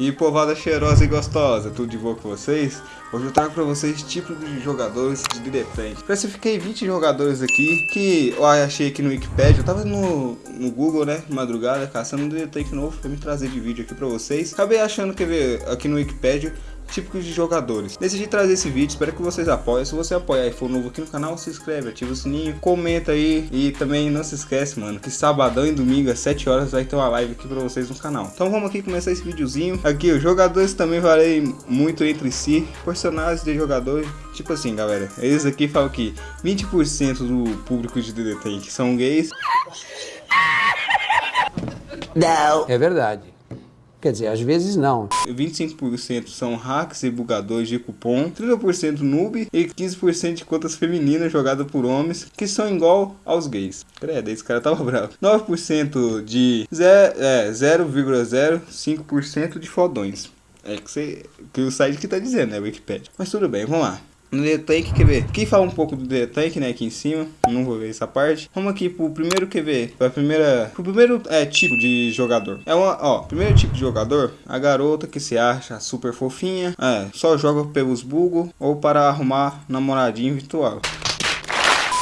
E povada cheirosa e gostosa, tudo de boa com vocês? Hoje eu trago pra vocês tipos de jogadores de Tank. Classifiquei 20 jogadores aqui que eu achei aqui no Wikipedia. Eu tava no, no Google, né, madrugada, caçando um DD Tank novo pra me trazer de vídeo aqui pra vocês. Acabei achando, ver, aqui no Wikipedia, típicos de jogadores. Decidi trazer esse vídeo, espero que vocês apoiem. Se você apoiar e for novo aqui no canal, se inscreve, ativa o sininho, comenta aí e também não se esquece, mano, que sabadão e domingo às 7 horas vai ter uma live aqui pra vocês no canal. Então vamos aqui começar esse videozinho. Aqui, os jogadores também valem muito entre si, personagens de jogadores. Tipo assim, galera, eles aqui falam que 20% do público de DDT são gays. Não. É verdade. Quer dizer, às vezes não. 25% são hacks e bugadores de cupom, 30% noob e 15% de contas femininas jogadas por homens que são igual aos gays. Credo, esse cara tava bravo. 9% de 0,05% é, de fodões. É que, você, que o site que tá dizendo, né, Wikipedia. Mas tudo bem, vamos lá. No D-Tank, quer ver? Aqui fala um pouco do D-Tank, né, aqui em cima. Não vou ver essa parte. Vamos aqui pro primeiro, quer ver? Pra primeira... Pro primeiro é, tipo de jogador. É uma, ó, primeiro tipo de jogador, a garota que se acha super fofinha. É, só joga pelos bugos ou para arrumar namoradinho virtual.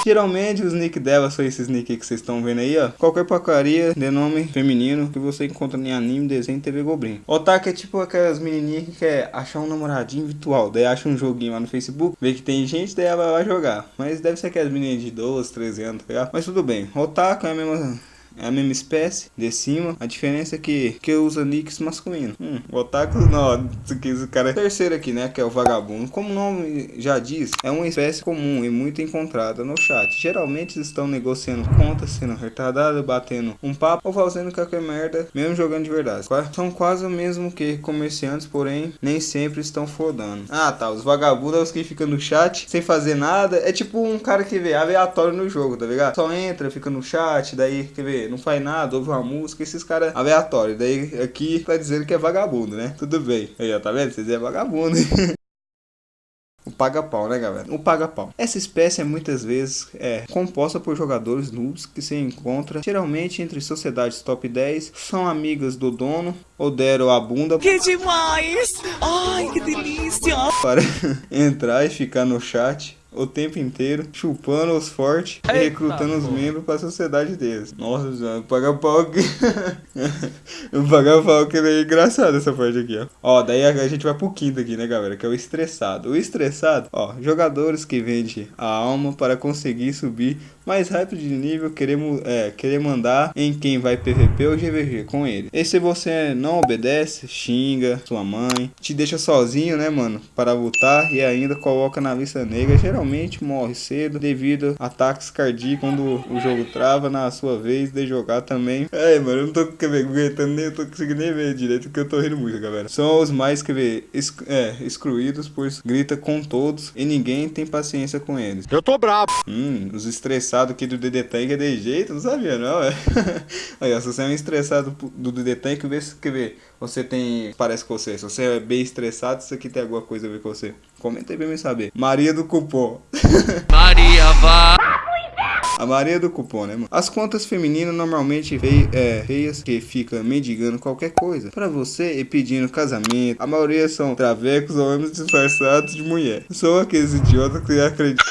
Geralmente os nick dela são esses nick que vocês estão vendo aí, ó. Qualquer porcaria de nome feminino que você encontra em anime, desenho, TV Goblin. Otaku é tipo aquelas menininhas que quer achar um namoradinho virtual. Daí acha um joguinho lá no Facebook, vê que tem gente, daí ela vai jogar. Mas deve ser aquelas meninas de 12, 13 anos, tá ligado? Mas tudo bem. Otaku é a mesma é a mesma espécie de cima. A diferença é que, que usa nicks masculino. Hum, o otaku não, esse cara é terceiro aqui, né? Que é o vagabundo. Como o nome já diz, é uma espécie comum e muito encontrada no chat. Geralmente estão negociando contas, sendo retardados, batendo um papo ou fazendo qualquer merda, mesmo jogando de verdade. São quase o mesmo que comerciantes, porém nem sempre estão fodando. Ah tá, os vagabundos é os que ficam no chat sem fazer nada. É tipo um cara que vê aleatório no jogo, tá ligado? Só entra, fica no chat, daí quer ver não faz nada, ouve uma música, esses caras aleatórios. Daí aqui tá dizendo que é vagabundo, né? Tudo bem. Aí, ó, tá vendo? Vocês é vagabundo. O paga-pau, né, galera? O paga-pau. Essa espécie é muitas vezes é, composta por jogadores noobs que se encontram geralmente entre sociedades top 10, são amigas do dono ou deram a bunda. Que demais! Ai, que delícia! Para entrar e ficar no chat o tempo inteiro, chupando os fortes e recrutando os membros para a sociedade deles. Nossa, já, paga pau aqui. o paga pau que é engraçado essa parte aqui, ó. Ó, daí a gente vai pro quinto aqui, né, galera? Que é o estressado. O estressado, ó, jogadores que vendem a alma para conseguir subir mais rápido de nível, querer, é, querer mandar em quem vai PVP ou GVG com ele. E se você não obedece, xinga sua mãe, te deixa sozinho, né, mano, para lutar e ainda coloca na lista negra, geralmente morre cedo devido a ataques cardíacos quando o jogo trava na sua vez de jogar também. É, mano, eu não tô aguentando nem, eu tô conseguindo nem ver direito porque eu tô rindo muito, galera. São os mais que ver é, excluídos, pois grita com todos e ninguém tem paciência com eles. Eu tô brabo. Hum, os estressados estressado aqui do DD Tank é de jeito, não sabia não, é. Aí, ó, se você é um estressado do DD Tank, vê se quer ver, você tem, parece com você, se você é bem estressado, isso aqui tem alguma coisa a ver com você. Comenta aí pra me saber. Maria do Cupom. Maria vá. A Maria do cupom, né, mano? As contas femininas normalmente fei é, feias que ficam mendigando qualquer coisa pra você e pedindo casamento. A maioria são travecos ou homens disfarçados de mulher. São aqueles idiotas que acreditam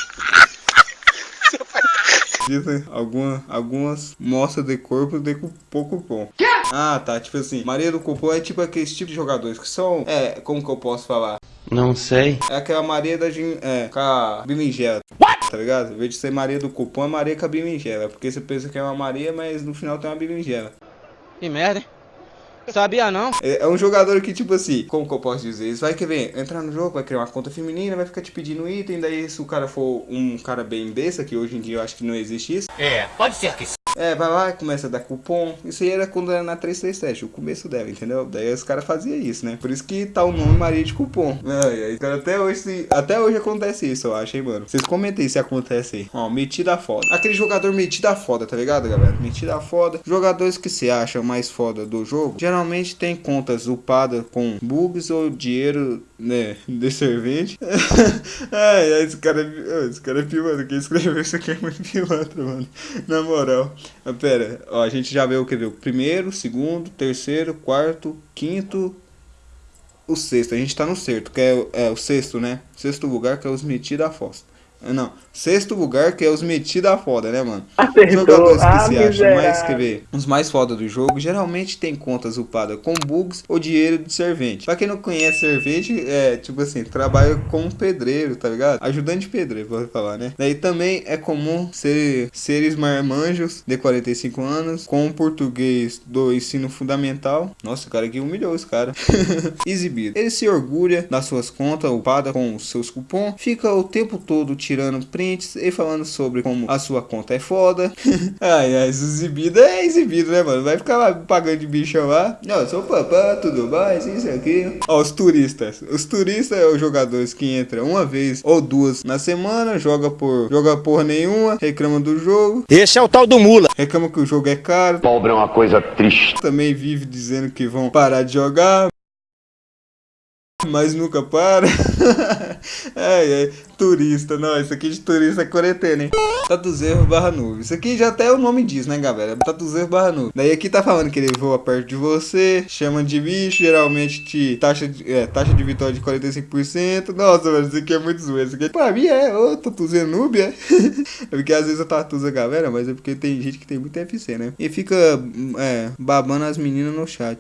dizem alguma, algumas mostras de corpo de pouco bom. Ah, tá. Tipo assim, Maria do Cupom é tipo aqueles tipos de jogadores que são. É, como que eu posso falar? Não sei. É aquela Maria da. É, com a berinjela. Tá ligado? Em vez de ser Maria do Cupom, é Maria com a berinjela. Porque você pensa que é uma Maria, mas no final tem uma berinjela. Que merda, hein? Sabia não? É, é, um jogador que, tipo assim, como que eu posso dizer? Eles vai querer entrar no jogo, vai criar uma conta feminina, vai ficar te pedindo item, daí se o cara for um cara bem besta, que hoje em dia eu acho que não existe isso. É, pode ser que é, vai lá, começa a dar cupom. Isso aí era quando era na 337, o começo dela, entendeu? Daí os caras faziam isso, né? Por isso que tá o nome Maria de Cupom. Ai, ai, cara, até hoje, até hoje acontece isso, eu acho, hein, mano. Vocês comentem se acontece aí. Ó, metida foda. Aquele jogador metida foda, tá ligado, galera? Metida foda. Jogadores que se acham mais foda do jogo, geralmente tem contas upadas com bugs ou dinheiro, né, de servente. ai, ai, esse cara é, esse cara é pilantra. Quem escreveu isso aqui é muito pilantra, mano. Na moral. Ah, pera, ó, a gente já viu o que viu? Primeiro, segundo, terceiro, quarto, quinto o sexto. A gente tá no sexto, que é, é o sexto, né? Sexto lugar, que é os metidos da fossa. Ah, Não, sexto lugar que é os metidos a foda, né, mano? Acertou. Jogadores que Ah, se acham mais, quer ver, os mais foda do jogo, geralmente tem contas upadas com bugs ou dinheiro de servente. Pra quem não conhece servente, é tipo assim, trabalha como pedreiro, tá ligado? Ajudante de pedreiro, vou falar, né? Daí também é comum ser seres marmanjos de 45 anos, com português do ensino fundamental. Nossa, o cara aqui humilhou esse cara. Exibido. Ele se orgulha das suas contas upadas com os seus cupons, fica o tempo todo tirando prints e falando sobre como a sua conta é foda. ai, ai, exibido é exibido, né, mano? Vai ficar lá pagando de bichão lá. Não, eu sou papá, tudo mais, isso aqui. Ó, os turistas. Os turistas é os jogadores que entram uma vez ou duas na semana, joga por joga porra nenhuma, reclama do jogo, Esse é o tal do Mula. reclama que o jogo é caro, Pobre é uma coisa triste. também vive dizendo que vão parar de jogar. Mas nunca para. ai, ai, turista. Não, isso aqui de turista é quarentena, hein? Tatuzeiro barra nuvem. Isso aqui já até o nome diz, né, galera? Tatuzeiro barra nuvem. Daí aqui tá falando que ele voa perto de você, chama de bicho, geralmente te taxa de, é, taxa de vitória de 45%. Nossa, velho, isso aqui é muito zoeiro. Isso aqui, pra mim é, ô, tatuzeiro noob, é. é porque às vezes eu tatuzo a galera, mas é porque tem gente que tem muito FC, né? E fica, é, babando as meninas no chat.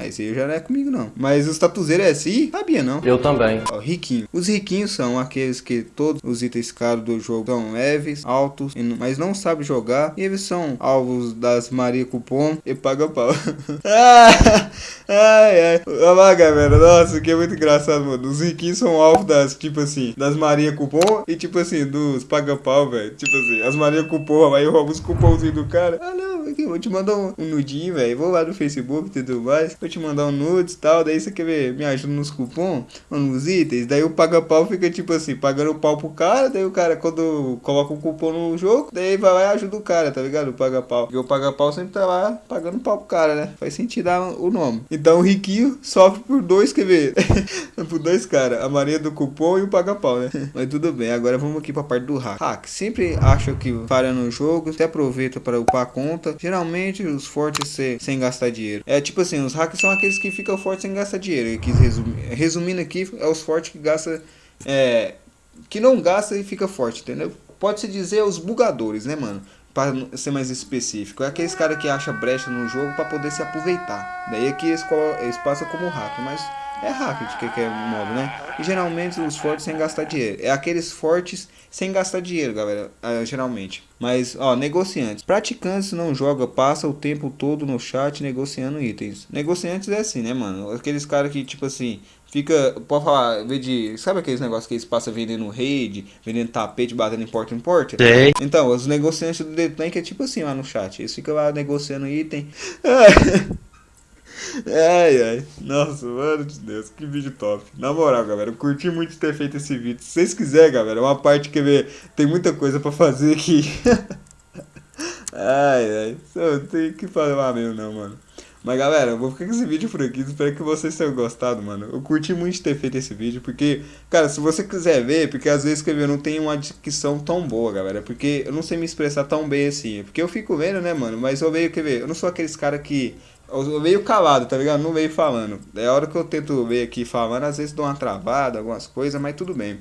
Ah, esse aí já não é comigo, não. Mas os tatuzeiros é assim? Sabia, não. Eu também. Ó, riquinho. Os riquinhos são aqueles que todos os itens caros do jogo são leves, altos, mas não sabem jogar. E eles são alvos das Maria Cupom e paga pau. Ah, ai, ai. Olha lá, galera. Nossa, que é muito engraçado, mano. Os riquinhos são alvos das, tipo assim, das Maria Cupom e, tipo assim, dos paga pau, velho. Tipo assim, as Maria Cupom, aí eu roubo os cupomzinhos do cara. Ah, não, aqui, vou te mandar um, um nudinho, velho. Vou lá no Facebook e tudo mais. Vou te mandar um nudes e tal. Daí você quer ver, me ajuda nos cupons, ou nos itens. Daí o paga pau fica, tipo assim, pagando pau pro cara. Daí o cara, quando coloca o cupom no jogo, daí vai lá e ajuda o cara, tá ligado? O paga pau. Porque o paga pau sempre tá lá pagando pau pro cara, né? Faz sentido o nome. Então o riquinho sofre por dois, quer ver? por dois caras. A Maria do cupom e o paga pau, né? Mas tudo bem, agora vamos aqui pra parte do hack. Hack, sempre acha que falha no jogo, até aproveita para upar a conta. Geralmente os fortes se- sem gastar dinheiro. É tipo assim, os hacks são aqueles que ficam fortes sem gastar dinheiro. Eu quis resumir. Resumindo aqui, é os fortes que gastam. É, que não gasta e fica forte, entendeu? Pode-se dizer os bugadores, né, mano? Pra ser mais específico. É aqueles caras que acham brecha no jogo pra poder se aproveitar. Daí aqui eles, colo- eles passam como hack, mas é hack de que, que é o modo, né? E geralmente os fortes sem gastar dinheiro. É aqueles fortes sem gastar dinheiro, galera. ah, geralmente. Mas, ó, negociantes. Praticantes não joga, passa o tempo todo no chat negociando itens. Negociantes é assim, né, mano? Aqueles caras que, tipo assim, fica. Pode falar, vê de. Sabe aqueles negócios que eles passam vendendo rede, vendendo tapete, batendo em porta em porta? Sei. Então, os negociantes do The Tank é tipo assim lá no chat. Eles ficam lá negociando item. Ai, ai. Nossa, mano de Deus, que vídeo top. Na moral, galera, eu curti muito ter feito esse vídeo. Se vocês quiserem, galera, é uma parte que vê, tem muita coisa pra fazer aqui. ai, ai. Só tem que falar mesmo, não, mano. Mas galera, eu vou ficar com esse vídeo por aqui. Espero que vocês tenham gostado, mano. Eu curti muito ter feito esse vídeo. Porque, cara, se você quiser ver, porque às vezes que eu não tenho uma dicção tão boa, galera. Porque eu não sei me expressar tão bem assim. Porque eu fico vendo, né, mano? Mas eu veio, quer ver? Eu não sou aqueles cara que. Eu veio calado, tá ligado? Não veio falando. É a hora que eu tento ver aqui falando, às vezes dou uma travada, algumas coisas, mas tudo bem.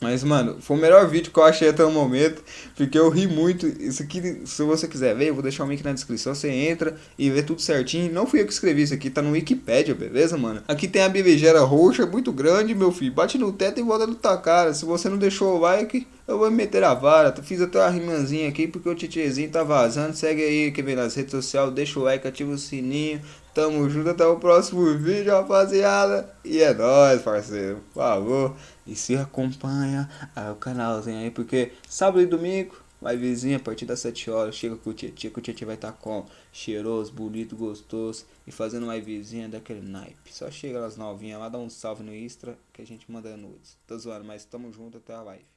Mas, mano, foi o melhor vídeo que eu achei até o momento, porque eu ri muito. Isso aqui, se você quiser ver, eu vou deixar o link na descrição. Você entra e vê tudo certinho. Não fui eu que escrevi isso aqui, tá no Wikipedia, beleza, mano? Aqui tem a bebejera roxa, muito grande, meu filho. Bate no teto e volta no tua cara. Se você não deixou o like, eu vou meter a vara. Fiz até uma rimanzinha aqui, porque o titiezinho tá vazando. Segue aí, quer ver nas redes sociais, deixa o like, ativa o sininho. Tamo junto, até o próximo vídeo, rapaziada. E é nóis, parceiro. Por favor. E se acompanha o canalzinho aí, porque sábado e domingo, vai vizinha, a partir das 7 horas, chega com o Tietchan, que o Tietchan vai estar com cheiroso, bonito, gostoso e fazendo uma vizinha daquele naipe. Só chega nas novinhas lá, dá um salve no Extra que a gente manda nudes. Tô zoando, mas tamo junto até a live.